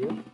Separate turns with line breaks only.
ya